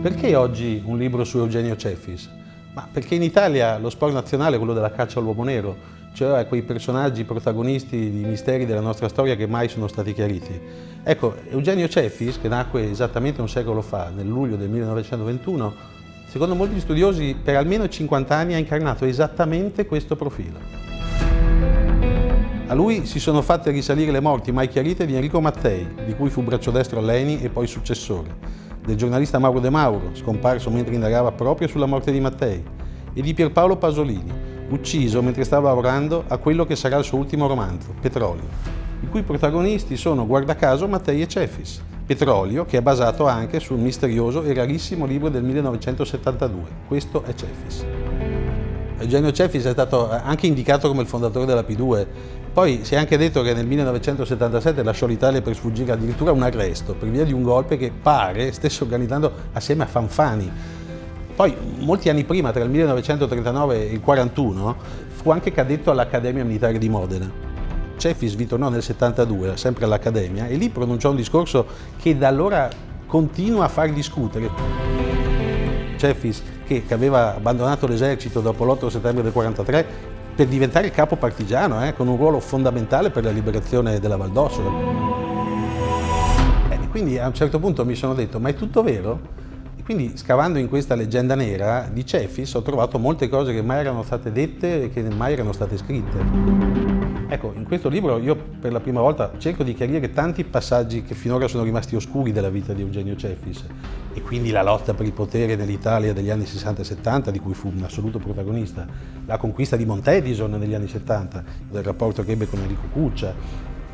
Perché oggi un libro su Eugenio Cefis? Ma perché in Italia lo sport nazionale è quello della caccia all'uomo nero, cioè quei personaggi protagonisti di misteri della nostra storia che mai sono stati chiariti. Ecco, Eugenio Cefis, che nacque esattamente un secolo fa, nel luglio del 1921, secondo molti studiosi per almeno 50 anni ha incarnato esattamente questo profilo. A lui si sono fatte risalire le morti mai chiarite di Enrico Mattei, di cui fu braccio destro Leni e poi successore, del giornalista Mauro De Mauro, scomparso mentre indagava proprio sulla morte di Mattei, e di Pierpaolo Pasolini, ucciso mentre stava lavorando a quello che sarà il suo ultimo romanzo, Petrolio, i cui protagonisti sono, guarda caso, Mattei e Cefis. Petrolio, che è basato anche sul misterioso e rarissimo libro del 1972. Questo è Cefis. Eugenio Cefis è stato anche indicato come il fondatore della P2 poi si è anche detto che nel 1977 lasciò l'Italia per sfuggire addirittura a un arresto per via di un golpe che pare stesse organizzando assieme a Fanfani. Poi, molti anni prima, tra il 1939 e il 1941, fu anche cadetto all'Accademia Militare di Modena. Cefis vi tornò nel 72, sempre all'Accademia, e lì pronunciò un discorso che da allora continua a far discutere. Cefis, che, che aveva abbandonato l'esercito dopo l'8 settembre del 1943, per diventare il capo partigiano, eh, con un ruolo fondamentale per la liberazione della Val d'Ossola. Eh, quindi a un certo punto mi sono detto, ma è tutto vero? Quindi scavando in questa leggenda nera di Cefis ho trovato molte cose che mai erano state dette e che mai erano state scritte. Ecco, in questo libro io per la prima volta cerco di chiarire tanti passaggi che finora sono rimasti oscuri della vita di Eugenio Cefis e quindi la lotta per il potere nell'Italia degli anni 60 e 70, di cui fu un assoluto protagonista, la conquista di Montedison negli anni 70, del rapporto che ebbe con Enrico Cuccia,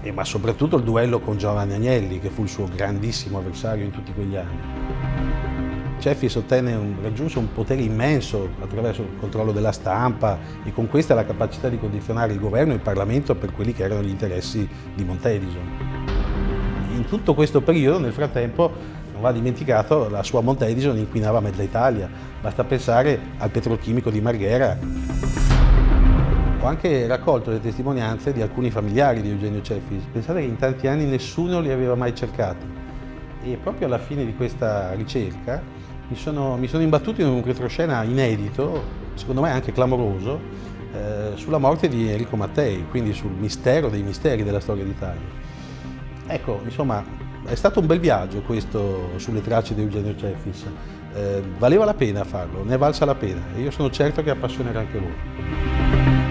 e, ma soprattutto il duello con Giovanni Agnelli, che fu il suo grandissimo avversario in tutti quegli anni. Cefis un, raggiunse un potere immenso attraverso il controllo della stampa e con questa la capacità di condizionare il governo e il Parlamento per quelli che erano gli interessi di Montedison. In tutto questo periodo, nel frattempo, non va dimenticato, la sua Montedison inquinava mezza Italia. Basta pensare al petrolchimico di Marghera. Ho anche raccolto le testimonianze di alcuni familiari di Eugenio Cefis. Pensate che in tanti anni nessuno li aveva mai cercati. E proprio alla fine di questa ricerca mi sono, mi sono imbattuto in un retroscena inedito, secondo me anche clamoroso, eh, sulla morte di Enrico Mattei, quindi sul mistero dei misteri della storia d'Italia. Ecco, insomma, è stato un bel viaggio questo sulle tracce di Eugenio Cefis. Eh, valeva la pena farlo, ne è valsa la pena e io sono certo che appassionerà anche voi.